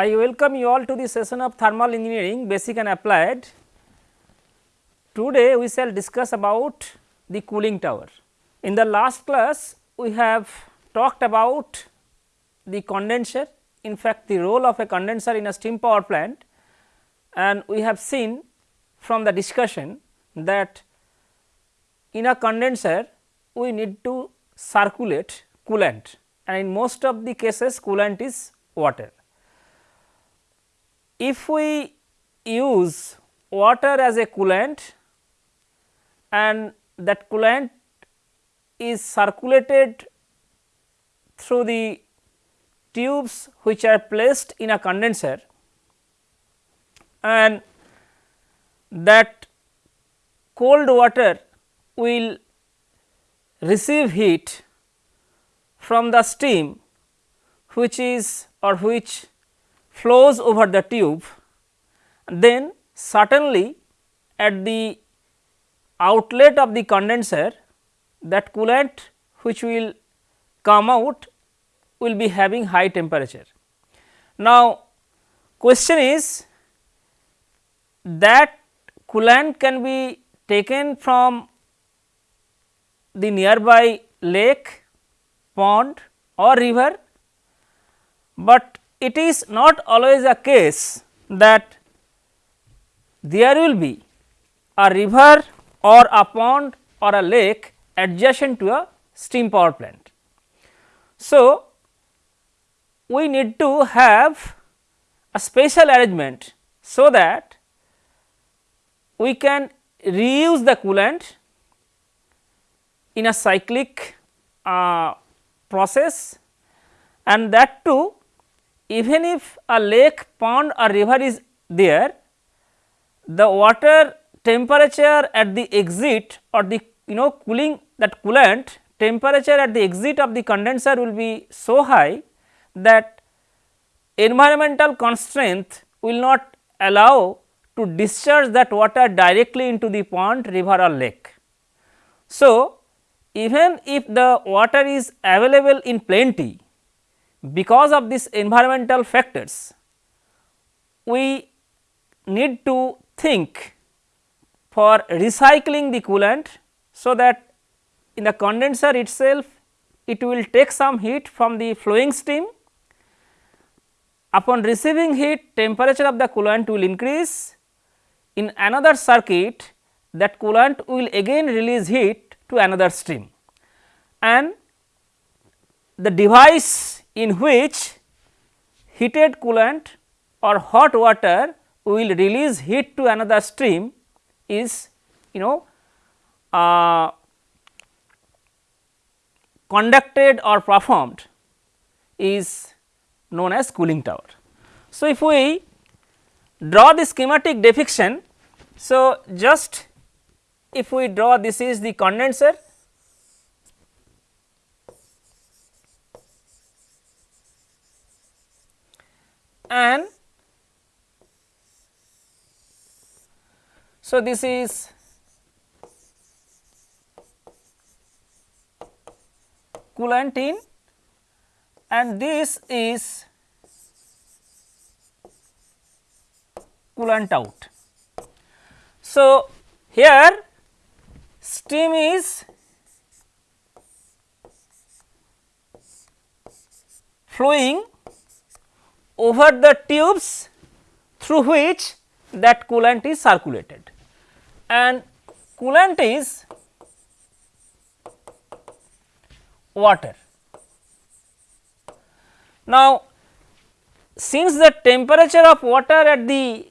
I welcome you all to the session of thermal engineering basic and applied. Today we shall discuss about the cooling tower. In the last class we have talked about the condenser in fact the role of a condenser in a steam power plant and we have seen from the discussion that in a condenser we need to circulate coolant and in most of the cases coolant is water. If we use water as a coolant and that coolant is circulated through the tubes which are placed in a condenser and that cold water will receive heat from the steam which is or which flows over the tube then certainly at the outlet of the condenser that coolant which will come out will be having high temperature. Now, question is that coolant can be taken from the nearby lake, pond or river, but it is not always a case that there will be a river or a pond or a lake adjacent to a steam power plant. So, we need to have a special arrangement so that we can reuse the coolant in a cyclic uh, process and that too even if a lake, pond or river is there, the water temperature at the exit or the you know cooling that coolant temperature at the exit of the condenser will be so high that environmental constraint will not allow to discharge that water directly into the pond, river or lake. So, even if the water is available in plenty because of these environmental factors, we need to think for recycling the coolant. So, that in the condenser itself it will take some heat from the flowing steam Upon receiving heat temperature of the coolant will increase in another circuit that coolant will again release heat to another stream and the device in which heated coolant or hot water will release heat to another stream is you know uh, conducted or performed is known as cooling tower. So, if we draw the schematic depiction, so just if we draw this is the condenser and so this is coolant in and this is coolant out. So, here steam is flowing over the tubes through which that coolant is circulated and coolant is water. Now, since the temperature of water at the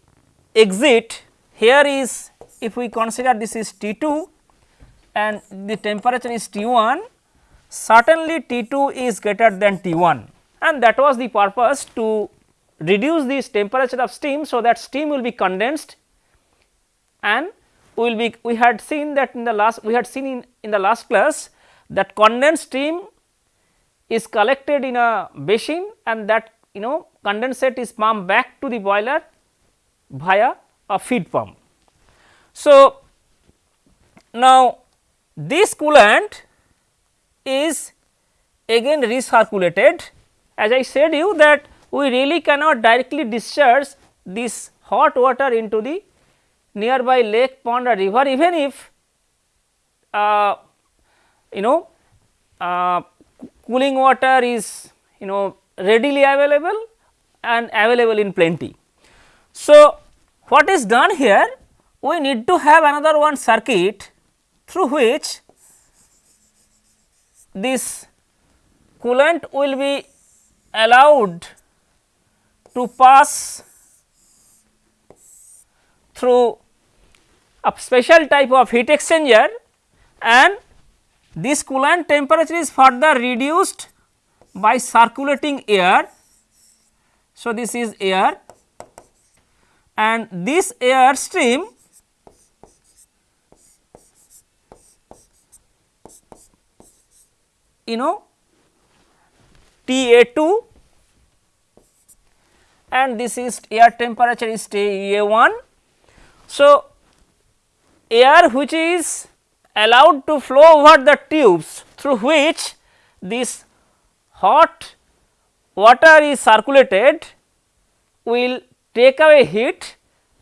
exit here is if we consider this is T 2 and the temperature is T 1 certainly T 2 is greater than T 1 and that was the purpose to reduce this temperature of steam. So, that steam will be condensed and we will be we had seen that in the last we had seen in, in the last class that condensed steam is collected in a basin and that you know condensate is pumped back to the boiler via a feed pump. So, now this coolant is again recirculated as I said you that we really cannot directly discharge this hot water into the nearby lake, pond or river even if uh, you know uh, cooling water is you know readily available and available in plenty. So, what is done here? We need to have another one circuit through which this coolant will be allowed to pass through a special type of heat exchanger and this coolant temperature is further reduced by circulating air. So, this is air and this air stream you know T A 2 and this is air temperature is T A 1. So, air which is allowed to flow over the tubes through which this hot water is circulated will take away heat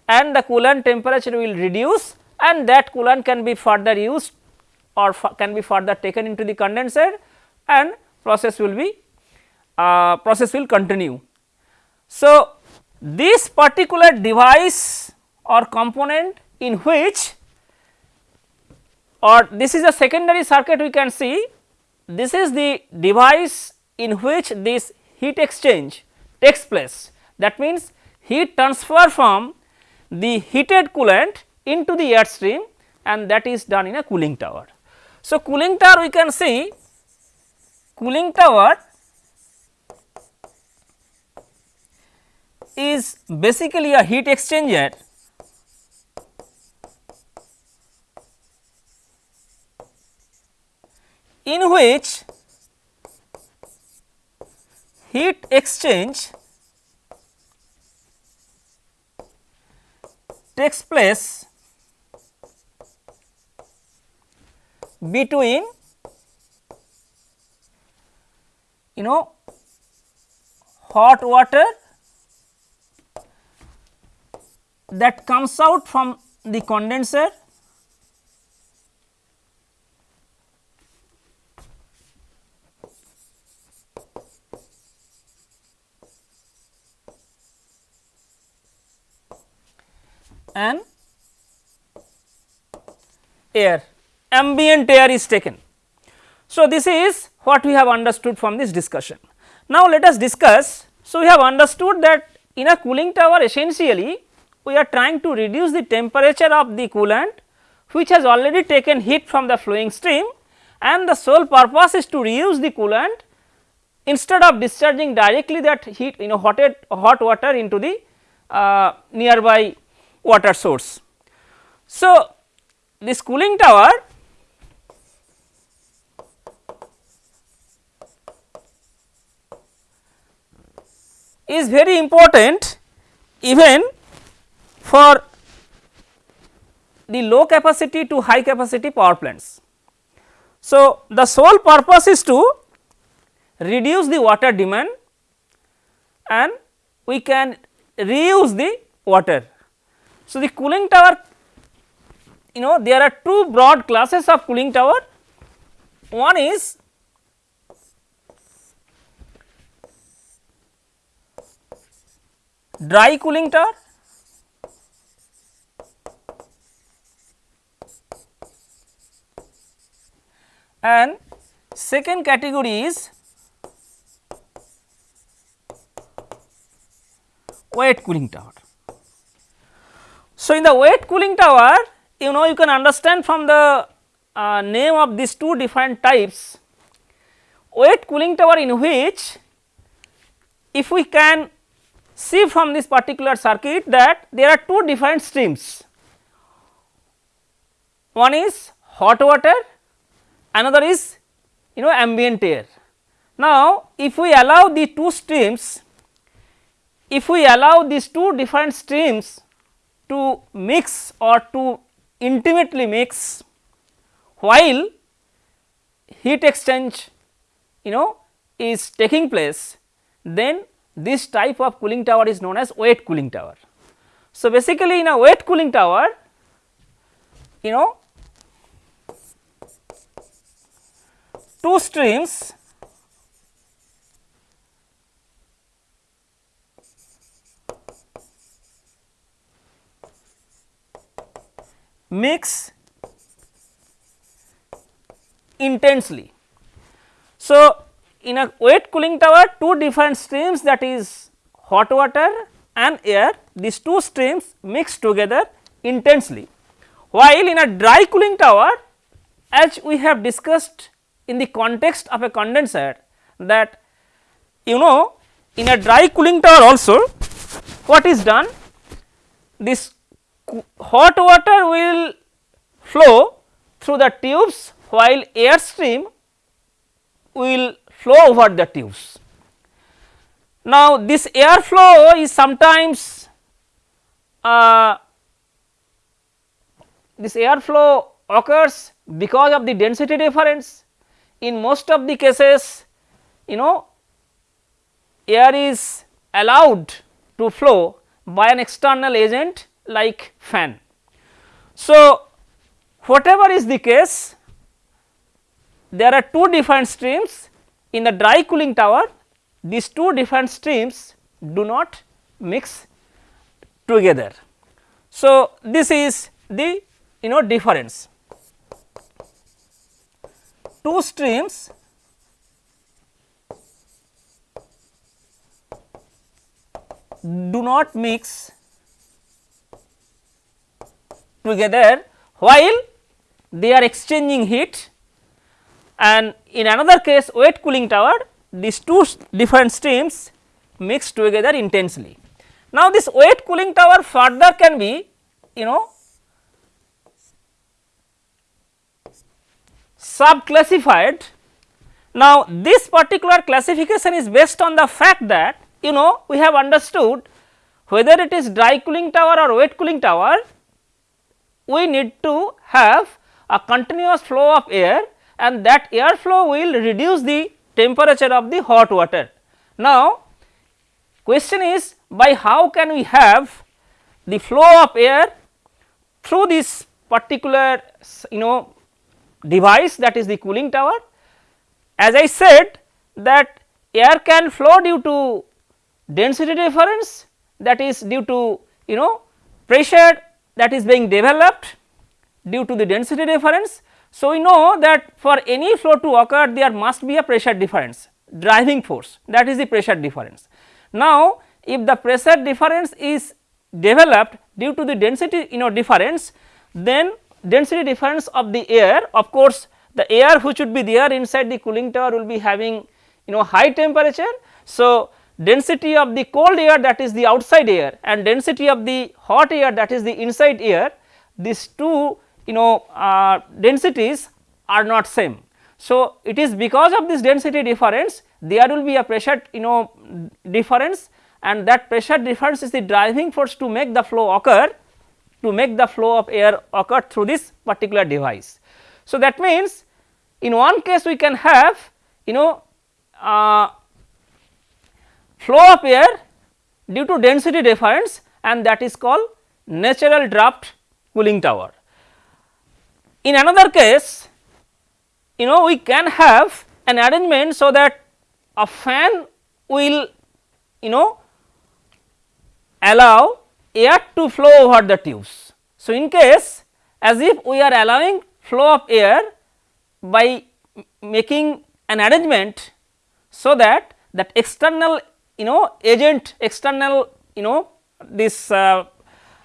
and the coolant temperature will reduce and that coolant can be further used or can be further taken into the condenser and process will be uh, process will continue. So, this particular device or component in which or this is a secondary circuit we can see this is the device in which this heat exchange takes place. That means, heat transfer from the heated coolant into the air stream and that is done in a cooling tower. So, cooling tower we can see cooling tower is basically a heat exchanger. In which heat exchange takes place between you know hot water that comes out from the condenser and air ambient air is taken. So, this is what we have understood from this discussion. Now, let us discuss. So, we have understood that in a cooling tower essentially we are trying to reduce the temperature of the coolant which has already taken heat from the flowing stream and the sole purpose is to reuse the coolant instead of discharging directly that heat you know hot, hot water into the uh, nearby water source. So, this cooling tower is very important even for the low capacity to high capacity power plants. So, the sole purpose is to reduce the water demand and we can reuse the water so, the cooling tower you know there are two broad classes of cooling tower one is dry cooling tower and second category is wet cooling tower. So, in the wet cooling tower you know you can understand from the uh, name of these two different types wet cooling tower in which if we can see from this particular circuit that there are two different streams one is hot water another is you know ambient air. Now, if we allow the two streams if we allow these two different streams to mix or to intimately mix while heat exchange you know is taking place then this type of cooling tower is known as wet cooling tower. So, basically in a wet cooling tower you know two streams mix intensely. So, in a wet cooling tower two different streams that is hot water and air these two streams mix together intensely. While in a dry cooling tower as we have discussed in the context of a condenser that you know in a dry cooling tower also what is done this hot water will flow through the tubes while air stream will flow over the tubes. Now, this air flow is sometimes uh, this air flow occurs because of the density difference. In most of the cases you know air is allowed to flow by an external agent like fan. So, whatever is the case there are two different streams in the dry cooling tower these two different streams do not mix together. So, this is the you know difference two streams do not mix together while they are exchanging heat and in another case wet cooling tower these two different streams mix together intensely. Now, this wet cooling tower further can be you know sub classified. Now, this particular classification is based on the fact that you know we have understood whether it is dry cooling tower or wet cooling tower we need to have a continuous flow of air and that air flow will reduce the temperature of the hot water. Now, question is by how can we have the flow of air through this particular you know device that is the cooling tower. As I said that air can flow due to density difference that is due to you know pressure that is being developed due to the density difference. So, we know that for any flow to occur there must be a pressure difference driving force that is the pressure difference. Now, if the pressure difference is developed due to the density you know difference then density difference of the air of course, the air which would be there inside the cooling tower will be having you know high temperature. So, density of the cold air that is the outside air and density of the hot air that is the inside air these two you know uh, densities are not same. So, it is because of this density difference there will be a pressure you know difference and that pressure difference is the driving force to make the flow occur to make the flow of air occur through this particular device. So, that means in one case we can have you know uh, flow of air due to density difference and that is called natural draft cooling tower. In another case you know we can have an arrangement so that a fan will you know allow air to flow over the tubes. So, in case as if we are allowing flow of air by making an arrangement so that that external you know agent external you know this uh,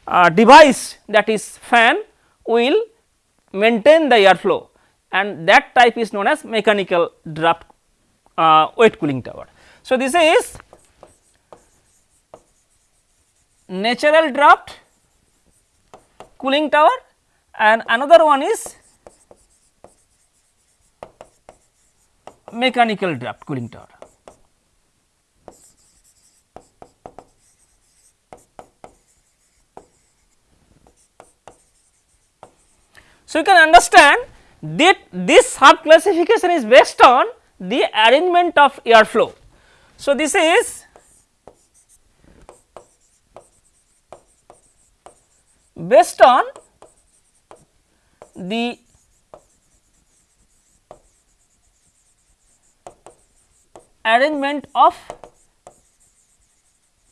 uh, device that is fan will maintain the airflow and that type is known as mechanical draft uh, wet cooling tower. So, this is natural draft cooling tower and another one is mechanical draft cooling tower. So, you can understand that this sub classification is based on the arrangement of airflow. So, this is based on the arrangement of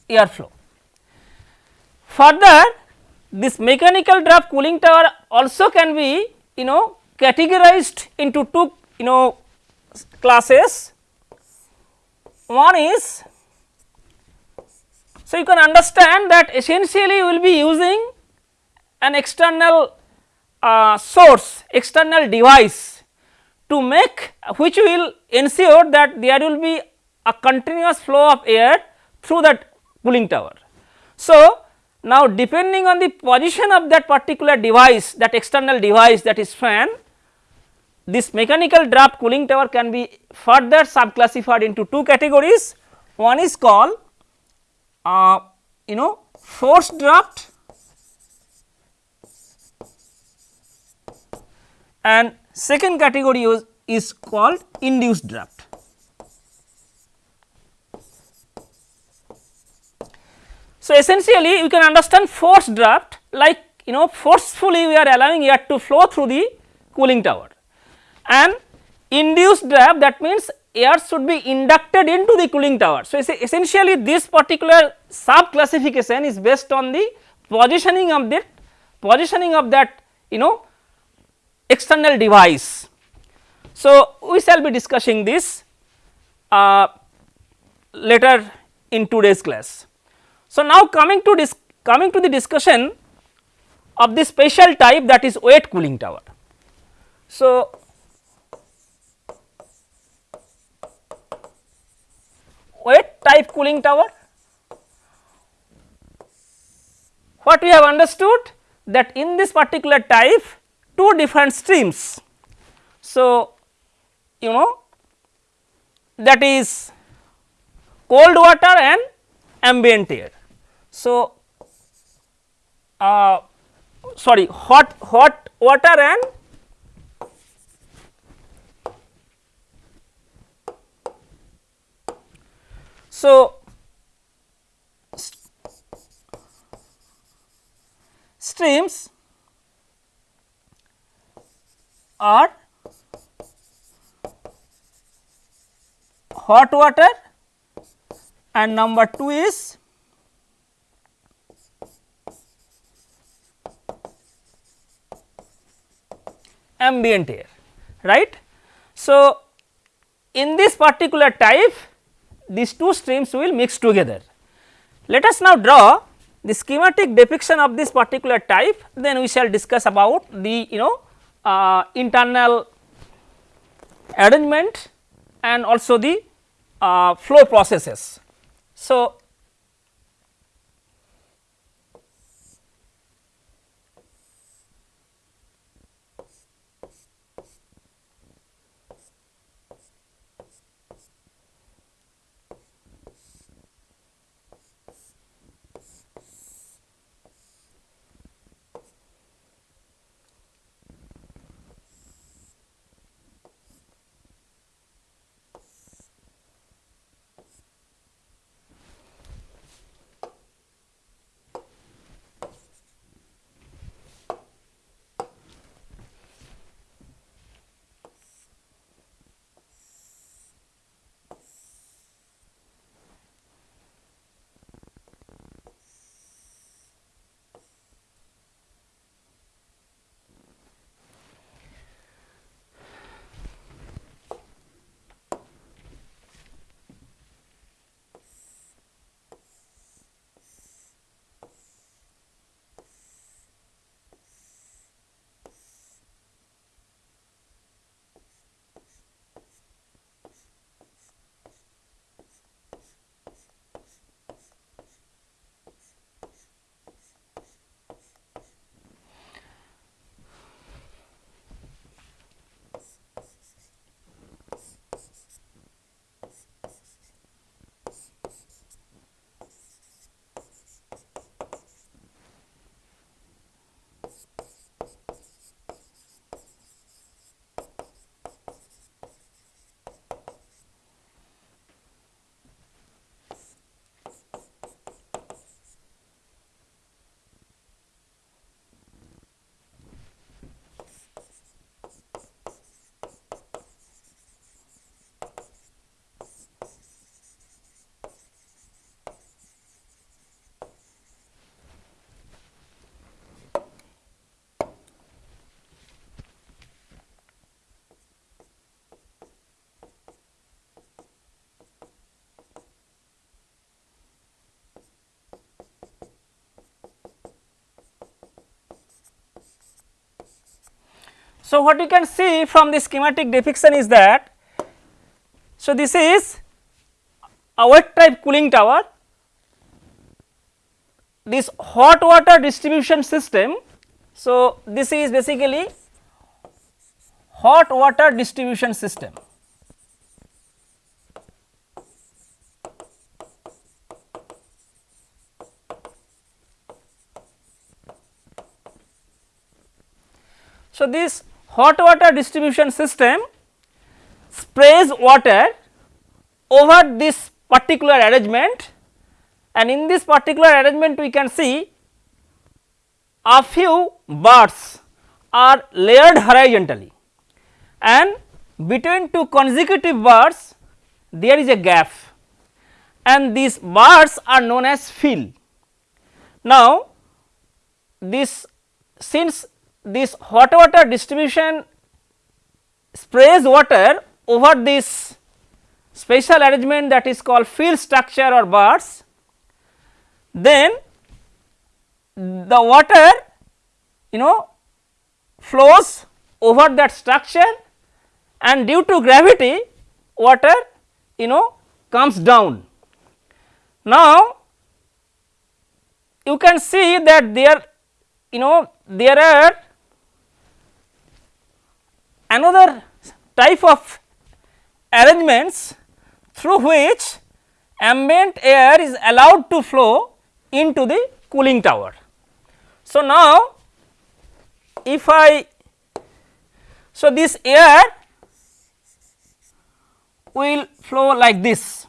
airflow. Further this mechanical draft cooling tower also can be you know categorized into two you know classes. One is so you can understand that essentially we will be using an external uh, source external device to make which will ensure that there will be a continuous flow of air through that cooling tower. So, now depending on the position of that particular device that external device that is fan this mechanical draft cooling tower can be further subclassified into two categories. One is called uh, you know forced draft and second category is, is called induced draft. So, essentially you can understand forced draft like you know forcefully we are allowing air to flow through the cooling tower and induced draft that means air should be inducted into the cooling tower. So, essentially this particular sub classification is based on the positioning of that positioning of that you know external device. So, we shall be discussing this uh, later in today's class. So, now coming to this coming to the discussion of the special type that is wet cooling tower. So, wet type cooling tower what we have understood that in this particular type two different streams. So, you know that is cold water and ambient air. So, uh, sorry hot hot water and so streams are hot water and number 2 is ambient air right. So, in this particular type these two streams will mix together. Let us now draw the schematic depiction of this particular type then we shall discuss about the you know uh, internal arrangement and also the uh, flow processes. So, So, what you can see from the schematic depiction is that, so this is a wet type cooling tower, this hot water distribution system. So, this is basically hot water distribution system. So, this hot water distribution system sprays water over this particular arrangement and in this particular arrangement we can see a few bars are layered horizontally and between two consecutive bars there is a gap and these bars are known as fill. Now, this since this hot water distribution sprays water over this special arrangement that is called fill structure or bars, then the water you know flows over that structure and due to gravity water you know comes down. Now, you can see that there you know there are another type of arrangements through which ambient air is allowed to flow into the cooling tower. So, now if I so this air will flow like this.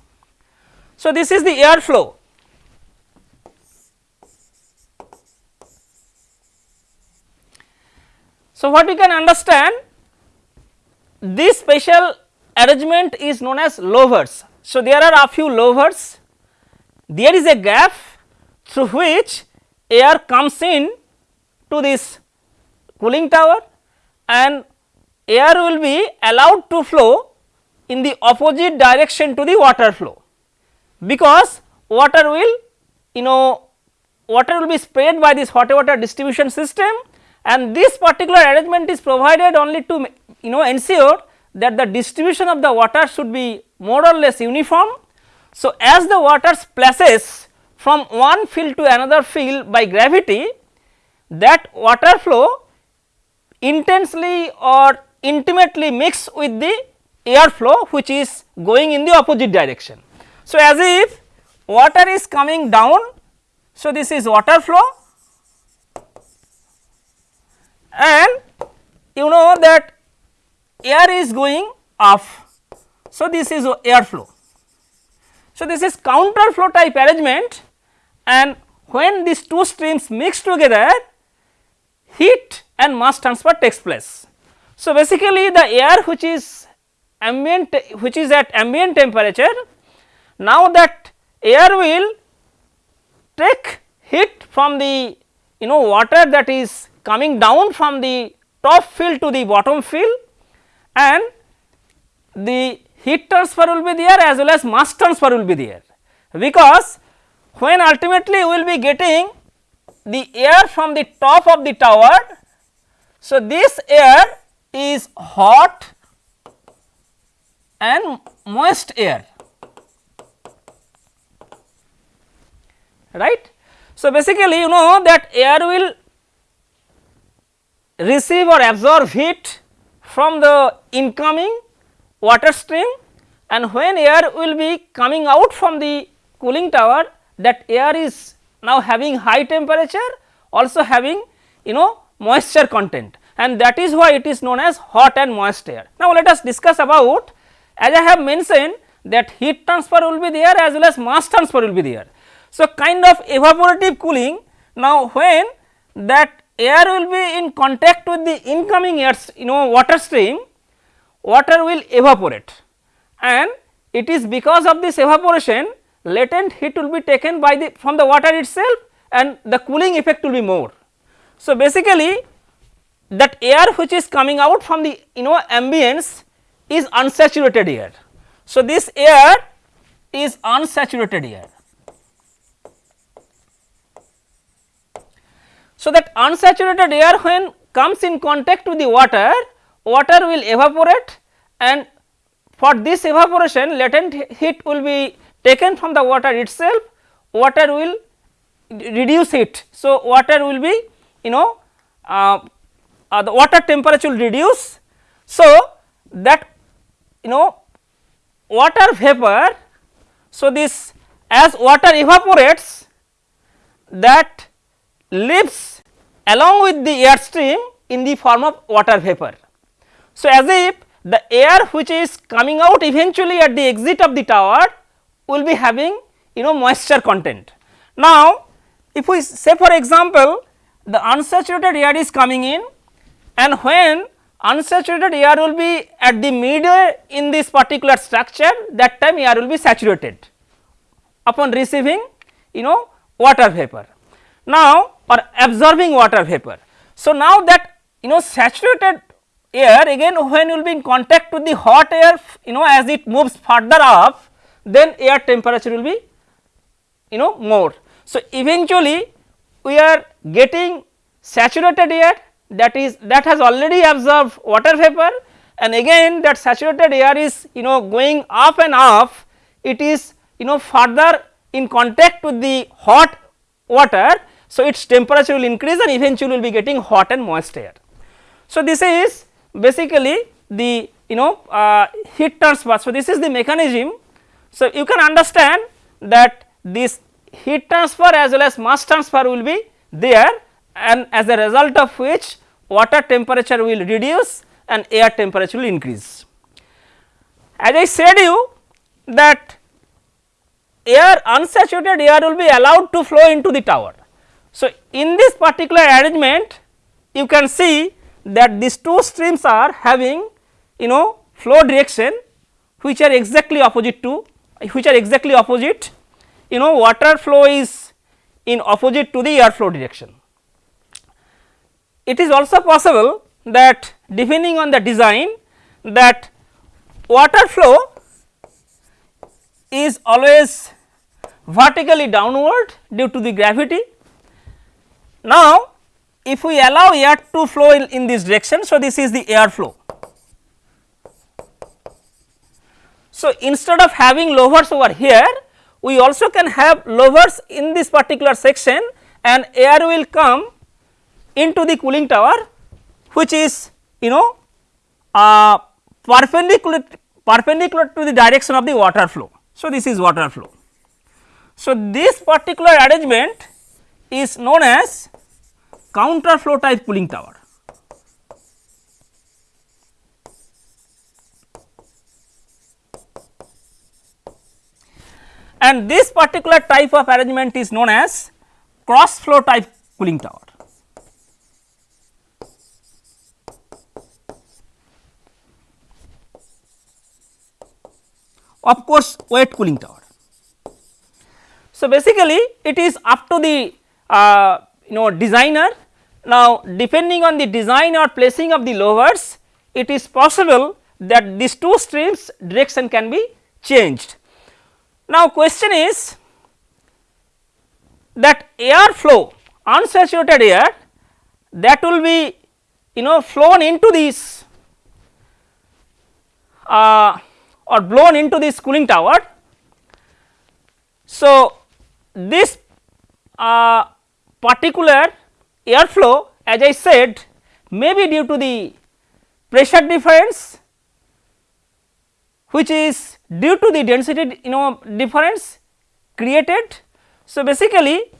So, this is the air flow So, what we can understand this special arrangement is known as louvers. So, there are a few louvers, there is a gap through which air comes in to this cooling tower and air will be allowed to flow in the opposite direction to the water flow, because water will you know water will be sprayed by this hot water distribution system and this particular arrangement is provided only to you know ensure that the distribution of the water should be more or less uniform. So, as the water splashes from one fill to another fill by gravity that water flow intensely or intimately mix with the air flow which is going in the opposite direction. So, as if water is coming down. So, this is water flow and you know that air is going off. So, this is air flow. So, this is counter flow type arrangement and when these two streams mix together heat and mass transfer takes place. So, basically the air which is ambient which is at ambient temperature now that air will take heat from the you know water that is coming down from the top fill to the bottom fill and the heat transfer will be there as well as mass transfer will be there because when ultimately we will be getting the air from the top of the tower. So, this air is hot and moist air right. So, basically you know that air will receive or absorb heat from the incoming water stream and when air will be coming out from the cooling tower that air is now having high temperature also having you know moisture content and that is why it is known as hot and moist air. Now, let us discuss about as I have mentioned that heat transfer will be there as well as mass transfer will be there. So, kind of evaporative cooling now when that air will be in contact with the incoming air you know water stream, water will evaporate and it is because of this evaporation latent heat will be taken by the from the water itself and the cooling effect will be more. So, basically that air which is coming out from the you know ambience is unsaturated air. So, this air is unsaturated air So, that unsaturated air when comes in contact with the water, water will evaporate and for this evaporation latent heat will be taken from the water itself, water will reduce heat. So, water will be you know uh, uh, the water temperature will reduce. So, that you know water vapor. So, this as water evaporates that leaves along with the air stream in the form of water vapor. So, as if the air which is coming out eventually at the exit of the tower will be having you know moisture content. Now, if we say for example, the unsaturated air is coming in and when unsaturated air will be at the middle in this particular structure that time air will be saturated upon receiving you know water vapor. Now, or absorbing water vapor. So, now that you know saturated air again when you will be in contact with the hot air you know as it moves further up then air temperature will be you know more. So, eventually we are getting saturated air that is that has already absorbed water vapor and again that saturated air is you know going up and up it is you know further in contact with the hot water. So, its temperature will increase and eventually will be getting hot and moist air. So, this is basically the you know uh, heat transfer. So, this is the mechanism. So, you can understand that this heat transfer as well as mass transfer will be there and as a result of which water temperature will reduce and air temperature will increase. As I said you that air unsaturated air will be allowed to flow into the tower. So, in this particular arrangement you can see that these two streams are having you know flow direction which are exactly opposite to which are exactly opposite you know water flow is in opposite to the air flow direction. It is also possible that depending on the design that water flow is always vertically downward due to the gravity. Now, if we allow air to flow in, in this direction, so this is the air flow. So, instead of having louvers over here, we also can have louvers in this particular section and air will come into the cooling tower which is you know uh, perpendicular perpendicular to the direction of the water flow. So, this is water flow. So, this particular arrangement is known as counter flow type cooling tower. and this particular type of arrangement is known as cross flow type cooling tower. Of course, wet cooling tower. So, basically it is up to the uh, you know designer. Now, depending on the design or placing of the louvers, it is possible that these two streams direction can be changed. Now, question is that air flow unsaturated air that will be you know flown into this uh, or blown into this cooling tower. So, this uh, particular air flow as I said may be due to the pressure difference which is due to the density you know difference created. So, basically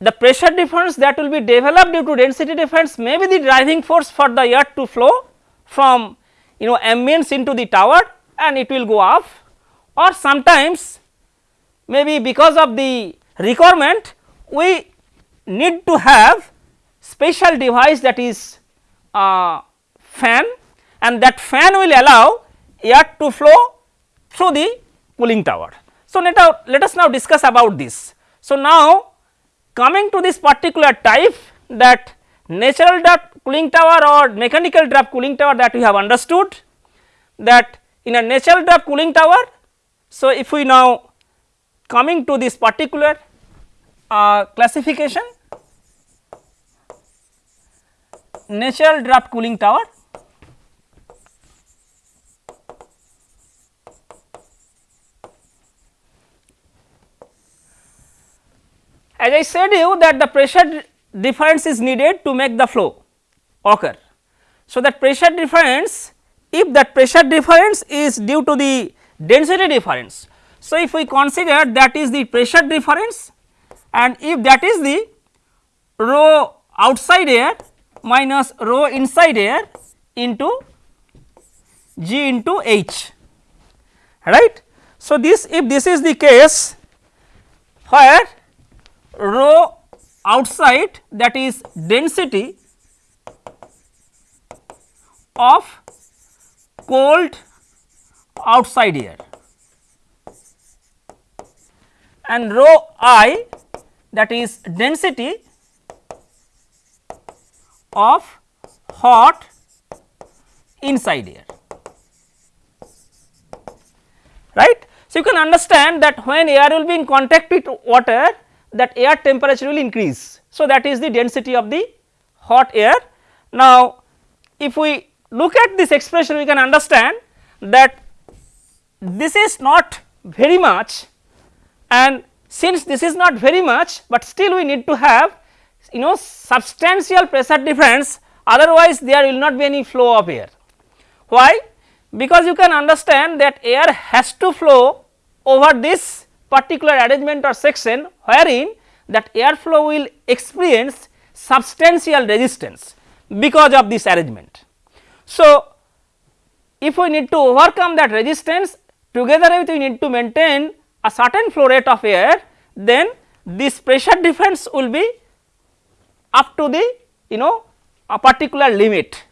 the pressure difference that will be developed due to density difference may be the driving force for the air to flow from you know ambience into the tower and it will go up or sometimes maybe because of the requirement we need to have special device that is uh, fan and that fan will allow air to flow through the cooling tower. So, let, us, let us now discuss about this. So, now coming to this particular type that natural draft cooling tower or mechanical draft cooling tower that we have understood that in a natural draft cooling tower. So, if we now coming to this particular uh, classification natural draft cooling tower as I said you that the pressure difference is needed to make the flow occur. So, that pressure difference if that pressure difference is due to the density difference. So, if we consider that is the pressure difference and if that is the rho outside air minus rho inside air into g into h right. So, this if this is the case where rho outside that is density of cold outside air and rho i that is density of hot inside air right. So, you can understand that when air will be in contact with water that air temperature will increase. So, that is the density of the hot air. Now, if we look at this expression we can understand that this is not very much and since this is not very much, but still we need to have you know substantial pressure difference otherwise there will not be any flow of air. Why? Because you can understand that air has to flow over this particular arrangement or section wherein that air flow will experience substantial resistance because of this arrangement. So, if we need to overcome that resistance together with we need to maintain a certain flow rate of air then this pressure difference will be up to the you know a particular limit.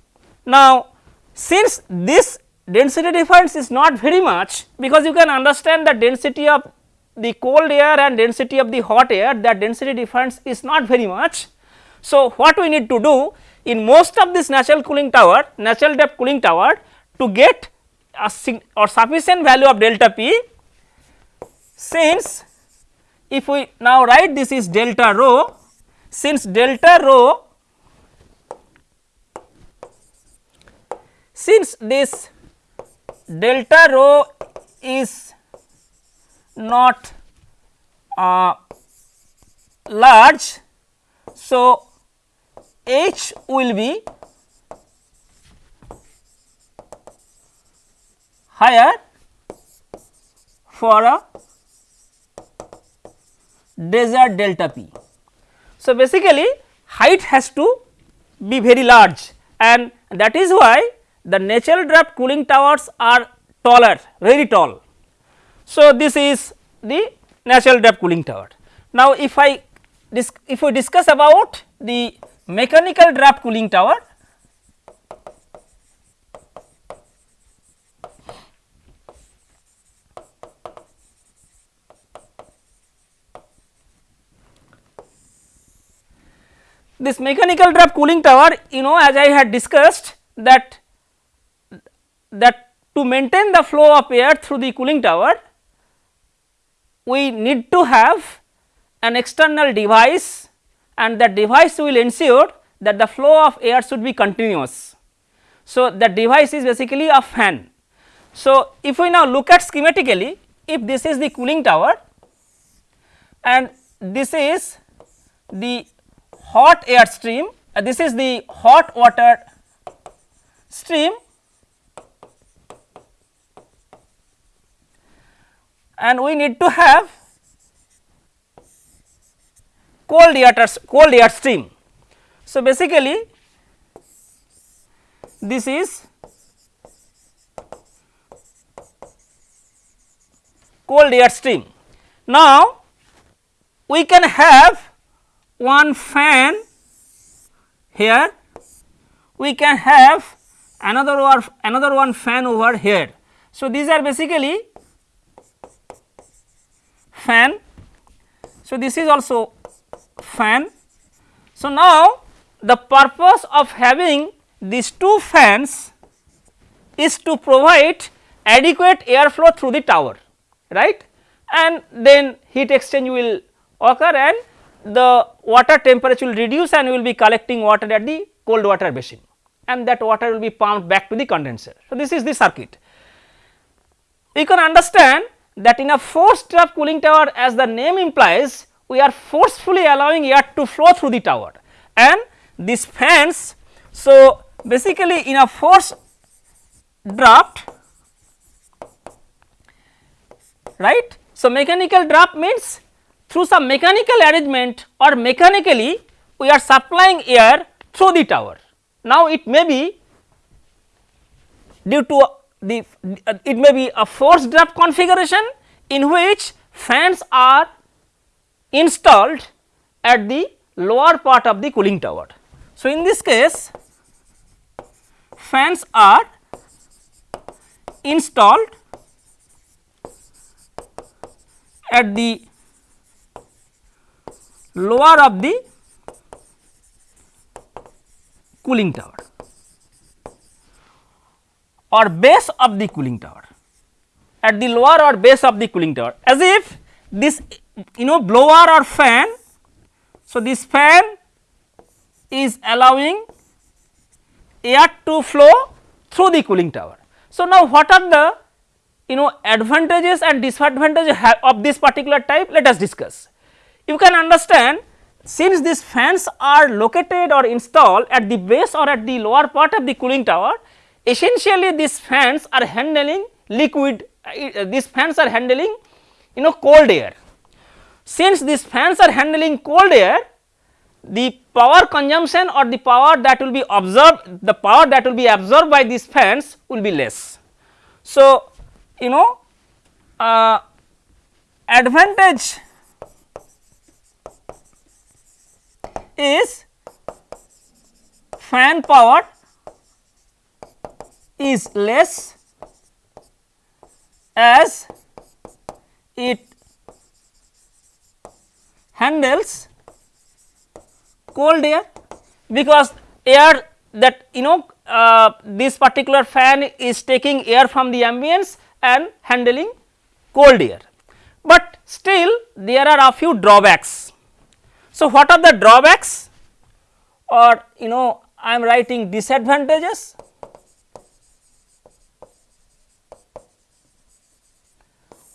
Now, since this density difference is not very much because you can understand the density of the cold air and density of the hot air that density difference is not very much. So, what we need to do in most of this natural cooling tower natural draft cooling tower to get a or sufficient value of delta P since if we now write this is delta rho since delta rho since this delta rho is not uh, large. So, H will be higher for a delta P. So, basically height has to be very large and that is why the natural draft cooling towers are taller very tall so, this is the natural draft cooling tower. Now, if I if we discuss about the mechanical draft cooling tower, this mechanical draft cooling tower you know as I had discussed that that to maintain the flow of air through the cooling tower we need to have an external device and that device will ensure that the flow of air should be continuous. So, the device is basically a fan. So, if we now look at schematically if this is the cooling tower and this is the hot air stream uh, this is the hot water stream and we need to have cold air cold air stream. So, basically this is cold air stream. Now, we can have one fan here, we can have another one another one fan over here. So, these are basically fan. So, this is also fan. So, now the purpose of having these two fans is to provide adequate airflow through the tower right and then heat exchange will occur and the water temperature will reduce and we will be collecting water at the cold water basin and that water will be pumped back to the condenser. So, this is the circuit. You can understand that in a forced draft cooling tower as the name implies we are forcefully allowing air to flow through the tower and these fans. So, basically in a forced draft right. So, mechanical draft means through some mechanical arrangement or mechanically we are supplying air through the tower. Now, it may be due to the it may be a forced draft configuration in which fans are installed at the lower part of the cooling tower. So, in this case fans are installed at the lower of the cooling tower or base of the cooling tower at the lower or base of the cooling tower as if this you know blower or fan. So, this fan is allowing air to flow through the cooling tower. So, now what are the you know advantages and disadvantages of this particular type let us discuss. You can understand since these fans are located or installed at the base or at the lower part of the cooling tower essentially these fans are handling liquid uh, these fans are handling you know cold air. Since these fans are handling cold air the power consumption or the power that will be absorbed the power that will be absorbed by these fans will be less. So, you know uh, advantage is fan power is less as it handles cold air because air that you know uh, this particular fan is taking air from the ambience and handling cold air. But still there are a few drawbacks. So, what are the drawbacks or you know I am writing disadvantages.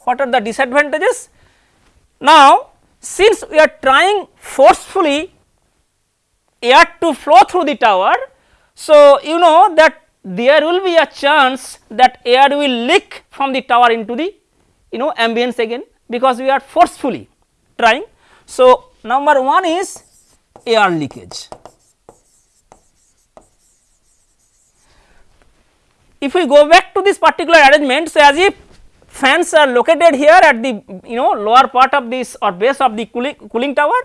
What are the disadvantages? Now, since we are trying forcefully air to flow through the tower. So, you know that there will be a chance that air will leak from the tower into the you know ambience again because we are forcefully trying. So, number 1 is air leakage. If we go back to this particular arrangement, so as if fans are located here at the you know lower part of this or base of the cooling, cooling tower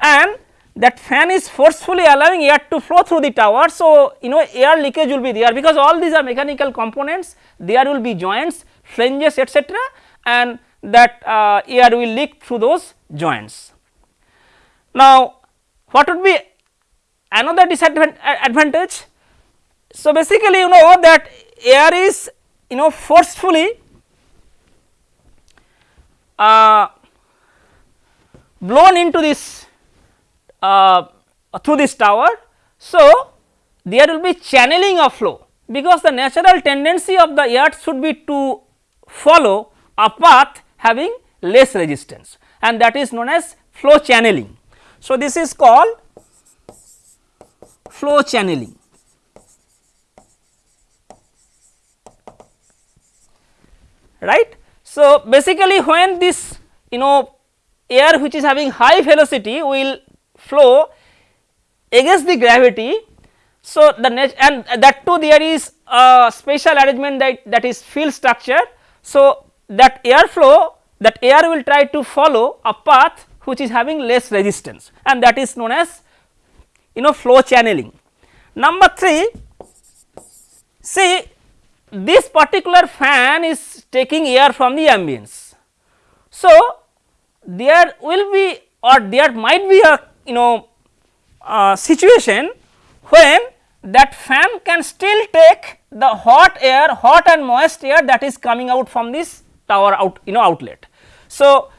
and that fan is forcefully allowing air to flow through the tower. So, you know air leakage will be there because all these are mechanical components there will be joints flanges etcetera and that uh, air will leak through those joints. Now, what would be another disadvantage? So, basically you know that air is you know forcefully uh, blown into this uh, through this tower. So, there will be channeling of flow because the natural tendency of the air should be to follow a path having less resistance and that is known as flow channeling. So, this is called flow channeling. right. So, basically when this you know air which is having high velocity will flow against the gravity. So, the and that too there is a special arrangement that that is fill structure. So, that air flow that air will try to follow a path which is having less resistance and that is known as you know flow channeling. Number 3 see this particular fan is taking air from the ambience. So, there will be or there might be a you know uh, situation when that fan can still take the hot air hot and moist air that is coming out from this tower out you know outlet. So,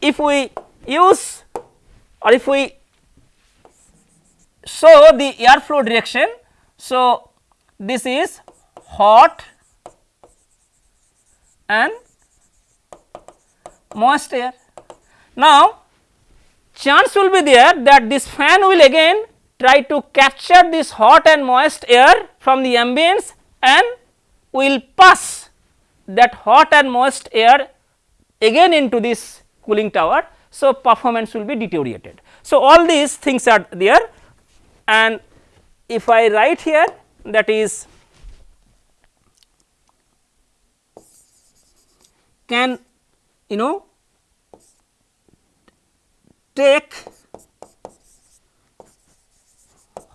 if we use or if we show the airflow direction. So, this is hot and moist air. Now, chance will be there that this fan will again try to capture this hot and moist air from the ambience and will pass that hot and moist air again into this cooling tower. So, performance will be deteriorated. So, all these things are there and if I write here that is can you know take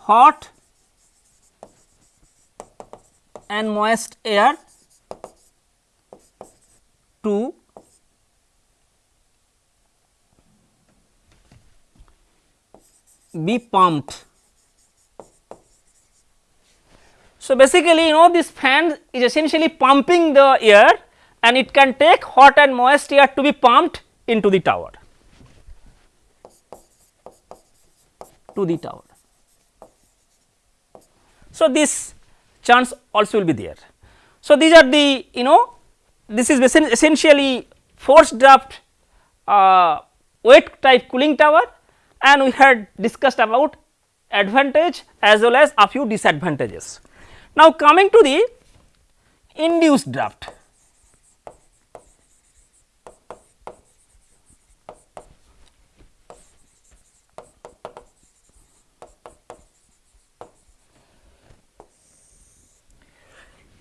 hot and moist air to be pumped. So, basically you know this fan is essentially pumping the air and it can take hot and moist air to be pumped into the tower to the tower. So, this chance also will be there. So, these are the you know this is essentially forced draft uh, wet type cooling tower and we had discussed about advantage as well as a few disadvantages. Now, coming to the induced draft.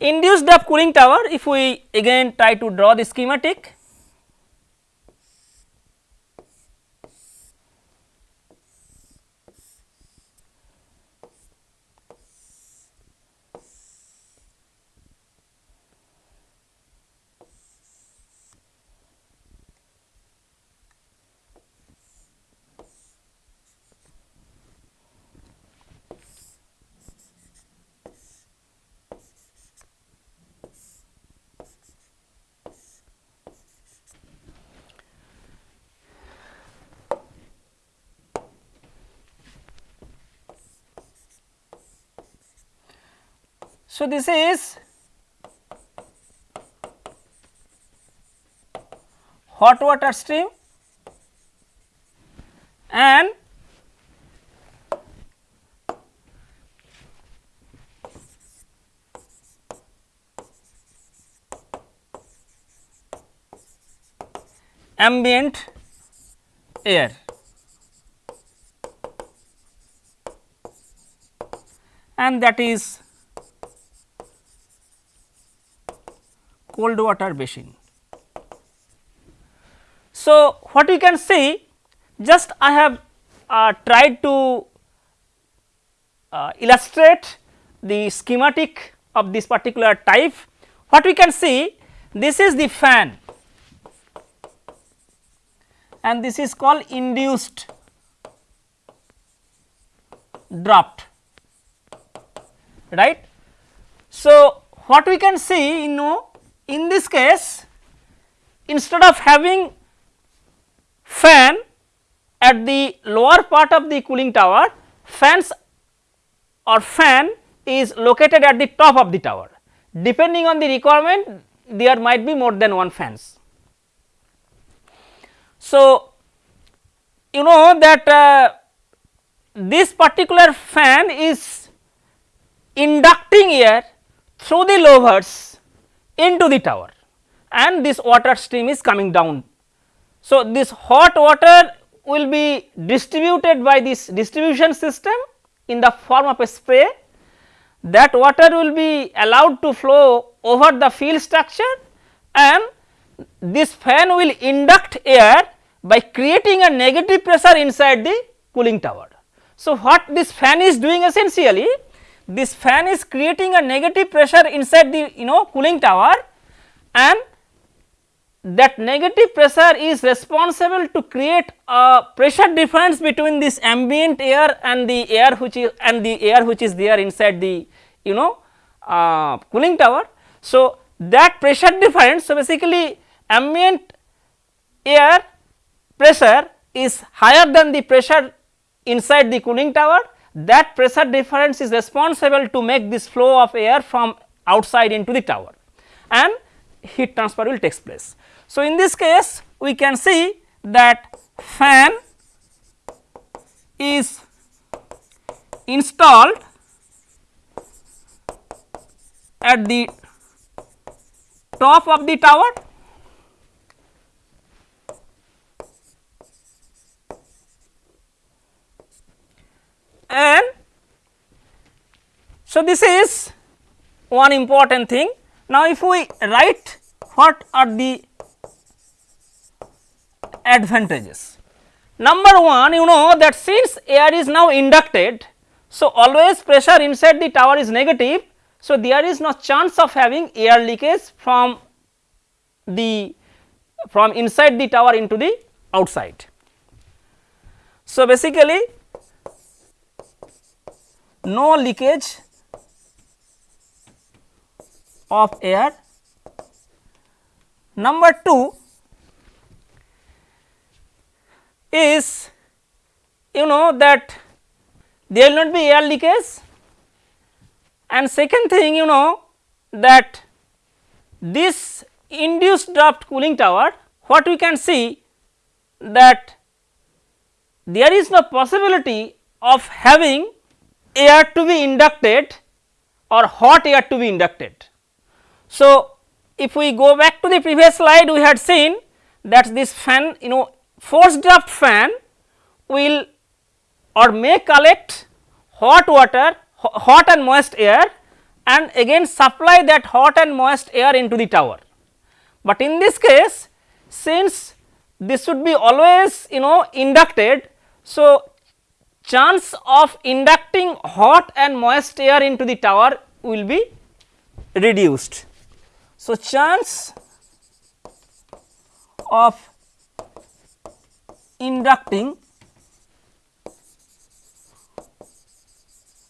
induced draft cooling tower if we again try to draw the schematic So, this is hot water stream and ambient air. and that is cold water basin. So, what we can see just I have uh, tried to uh, illustrate the schematic of this particular type. What we can see this is the fan and this is called induced draft right. So, what we can see you know in this case instead of having fan at the lower part of the cooling tower fans or fan is located at the top of the tower depending on the requirement there might be more than one fans. So, you know that uh, this particular fan is inducting air through the louvers into the tower and this water stream is coming down. So, this hot water will be distributed by this distribution system in the form of a spray that water will be allowed to flow over the fill structure and this fan will induct air by creating a negative pressure inside the cooling tower. So, what this fan is doing essentially this fan is creating a negative pressure inside the you know cooling tower and that negative pressure is responsible to create a pressure difference between this ambient air and the air which is and the air which is there inside the you know uh, cooling tower. So, that pressure difference so basically ambient air pressure is higher than the pressure inside the cooling tower that pressure difference is responsible to make this flow of air from outside into the tower and heat transfer will takes place. So, in this case we can see that fan is installed at the top of the tower and so this is one important thing. Now, if we write what are the advantages. Number one you know that since air is now inducted, so always pressure inside the tower is negative. So, there is no chance of having air leakage from the from inside the tower into the outside. So, basically no leakage of air. Number 2 is you know that there will not be air leakage and second thing you know that this induced draft cooling tower what we can see that there is no possibility of having air to be inducted or hot air to be inducted. So, if we go back to the previous slide we had seen that this fan you know forced draft fan will or may collect hot water hot and moist air and again supply that hot and moist air into the tower. But in this case since this would be always you know inducted. So, chance of inducting hot and moist air into the tower will be reduced. So, chance of inducting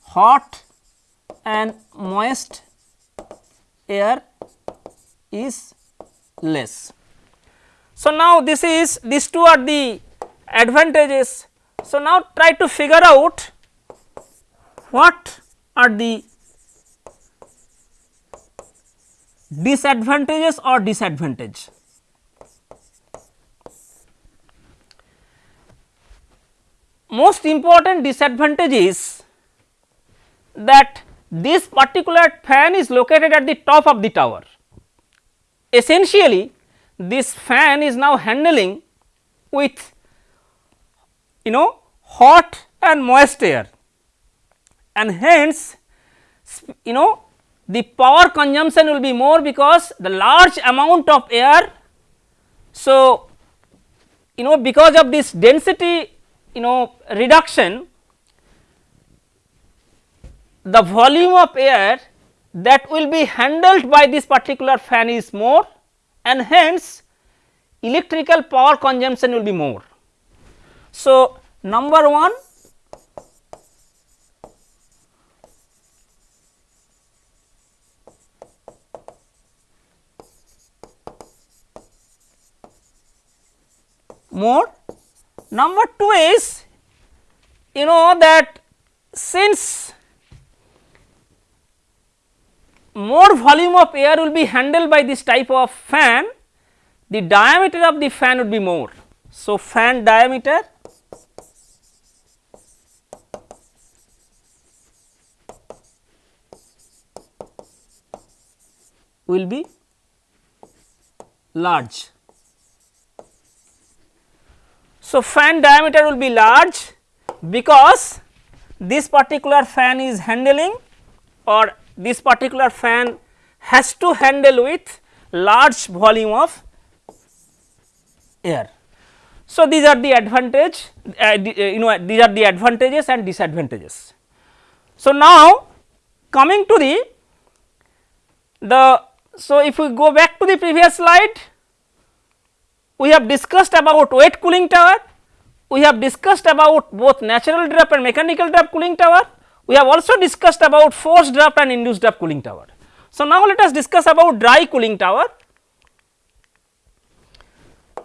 hot and moist air is less. So, now this is these two are the advantages so, now try to figure out what are the disadvantages or disadvantage. Most important disadvantage is that this particular fan is located at the top of the tower. Essentially this fan is now handling with you know hot and moist air and hence you know the power consumption will be more because the large amount of air. So, you know because of this density you know reduction the volume of air that will be handled by this particular fan is more and hence electrical power consumption will be more. So, number 1 more. Number 2 is you know that since more volume of air will be handled by this type of fan, the diameter of the fan would be more. So, fan diameter will be large. So, fan diameter will be large because this particular fan is handling or this particular fan has to handle with large volume of air. So, these are the advantage uh, uh, you know these are the advantages and disadvantages. So, now coming to the the so, if we go back to the previous slide, we have discussed about wet cooling tower, we have discussed about both natural draft and mechanical draft cooling tower, we have also discussed about forced draft and induced draft cooling tower. So, now let us discuss about dry cooling tower.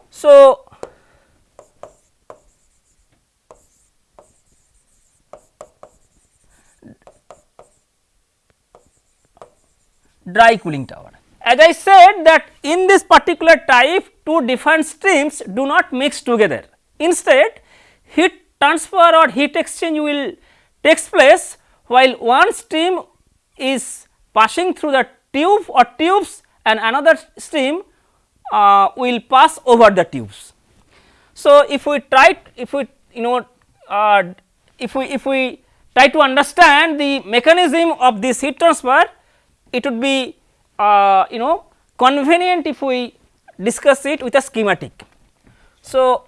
So, dry cooling tower. As I said that in this particular type two different streams do not mix together. Instead heat transfer or heat exchange will takes place while one stream is passing through the tube or tubes and another stream uh, will pass over the tubes. So, if we try if we you know uh, if we if we try to understand the mechanism of this heat transfer it would be uh, you know convenient if we discuss it with a schematic. So,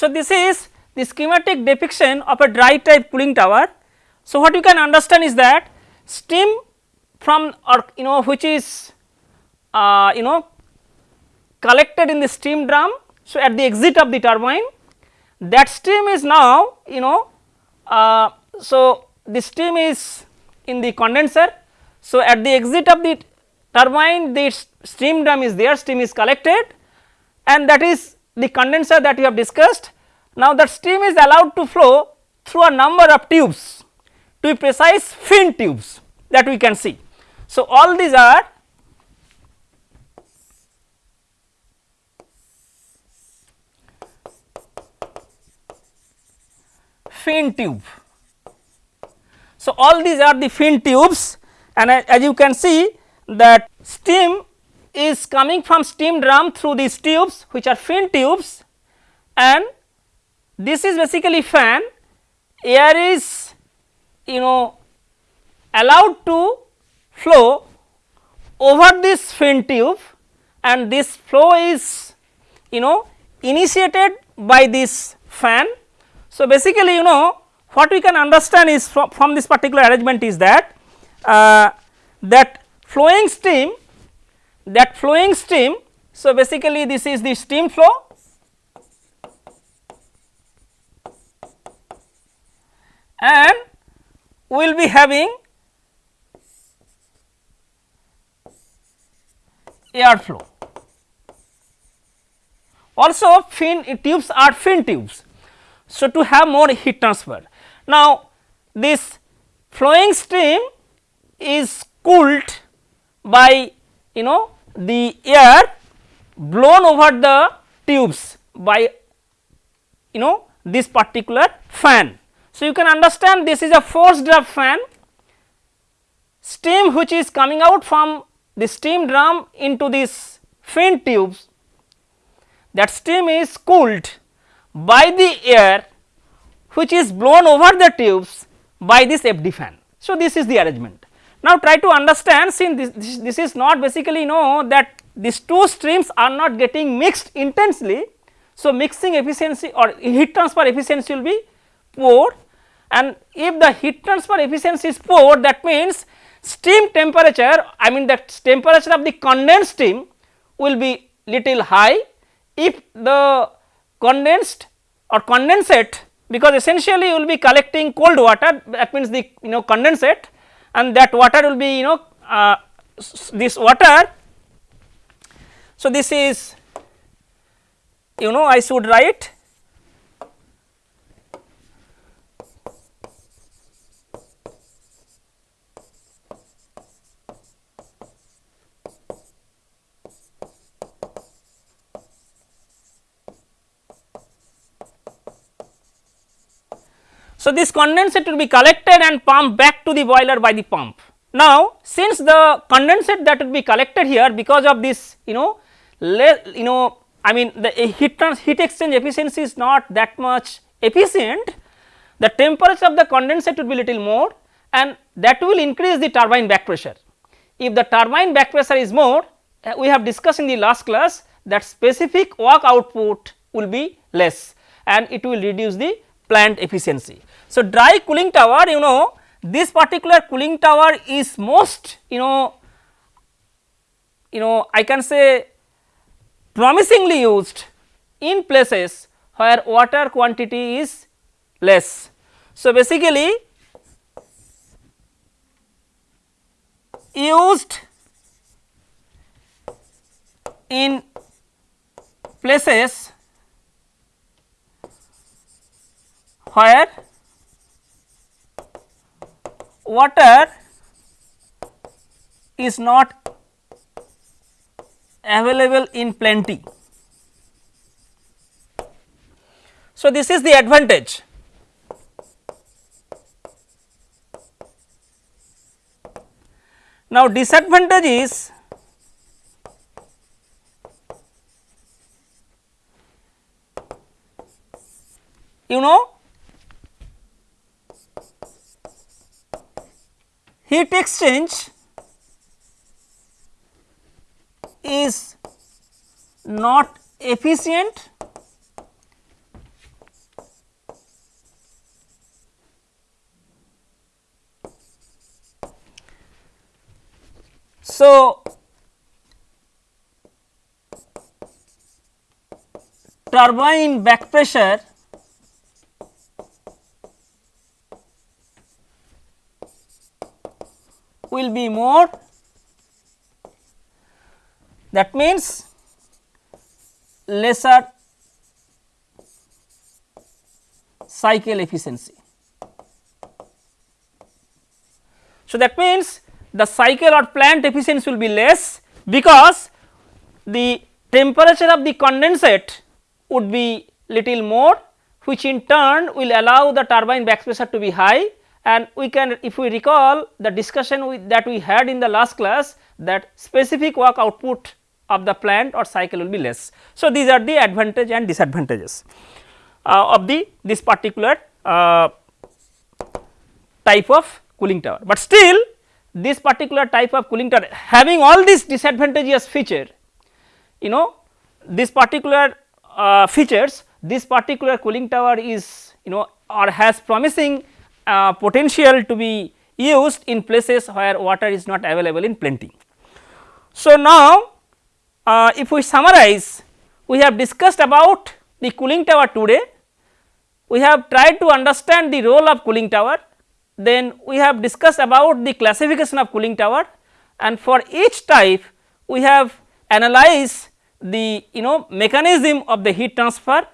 So, this is the schematic depiction of a dry type cooling tower. So, what you can understand is that steam from or you know which is uh, you know collected in the steam drum. So, at the exit of the turbine that steam is now you know uh, so the steam is in the condenser. So, at the exit of the turbine the steam drum is there steam is collected and that is the condenser that we have discussed. Now, that steam is allowed to flow through a number of tubes to be precise fin tubes that we can see. So, all these are fin tube. So, all these are the fin tubes and as you can see that steam is coming from steam drum through these tubes which are fin tubes. And this is basically fan. Air is you know allowed to flow over this fin tube. And this flow is you know initiated by this fan. So, basically you know what we can understand is from, from this particular arrangement is that uh, that flowing steam that flowing steam. So, basically this is the steam flow and we will be having air flow. Also fin tubes are fin tubes. So, to have more heat transfer. Now, this flowing stream is cooled by you know the air blown over the tubes by you know this particular fan. So, you can understand this is a forced draft fan steam which is coming out from the steam drum into this fin tubes that steam is cooled by the air which is blown over the tubes by this FD fan. So, this is the arrangement. Now, try to understand since this, this, this is not basically know that these two streams are not getting mixed intensely. So, mixing efficiency or heat transfer efficiency will be poor and if the heat transfer efficiency is poor that means steam temperature I mean that temperature of the condensed steam will be little high if the condensed or condensate because essentially you will be collecting cold water that means the you know condensate and that water will be you know uh, this water. So, this is you know I should write So, this condensate will be collected and pumped back to the boiler by the pump. Now, since the condensate that will be collected here because of this you know you know I mean the heat trans heat exchange efficiency is not that much efficient the temperature of the condensate will be little more and that will increase the turbine back pressure. If the turbine back pressure is more uh, we have discussed in the last class that specific work output will be less and it will reduce the plant efficiency. So, dry cooling tower you know this particular cooling tower is most you know you know I can say promisingly used in places where water quantity is less. So, basically used in places where water is not available in plenty. So, this is the advantage. Now, disadvantage is you know heat exchange is not efficient. So, turbine back pressure will be more that means lesser cycle efficiency. So, that means the cycle or plant efficiency will be less because the temperature of the condensate would be little more which in turn will allow the turbine back pressure to be high and we can if we recall the discussion we, that we had in the last class that specific work output of the plant or cycle will be less. So, these are the advantage and disadvantages uh, of the this particular uh, type of cooling tower, but still this particular type of cooling tower having all these disadvantageous feature you know this particular uh, features this particular cooling tower is you know or has promising uh, potential to be used in places where water is not available in plenty. So, now uh, if we summarize we have discussed about the cooling tower today, we have tried to understand the role of cooling tower, then we have discussed about the classification of cooling tower. And for each type we have analyzed the you know mechanism of the heat transfer.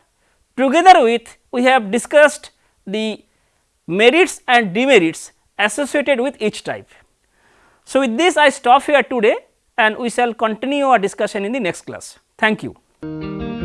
Together with we have discussed the merits and demerits associated with each type. So, with this I stop here today and we shall continue our discussion in the next class. Thank you.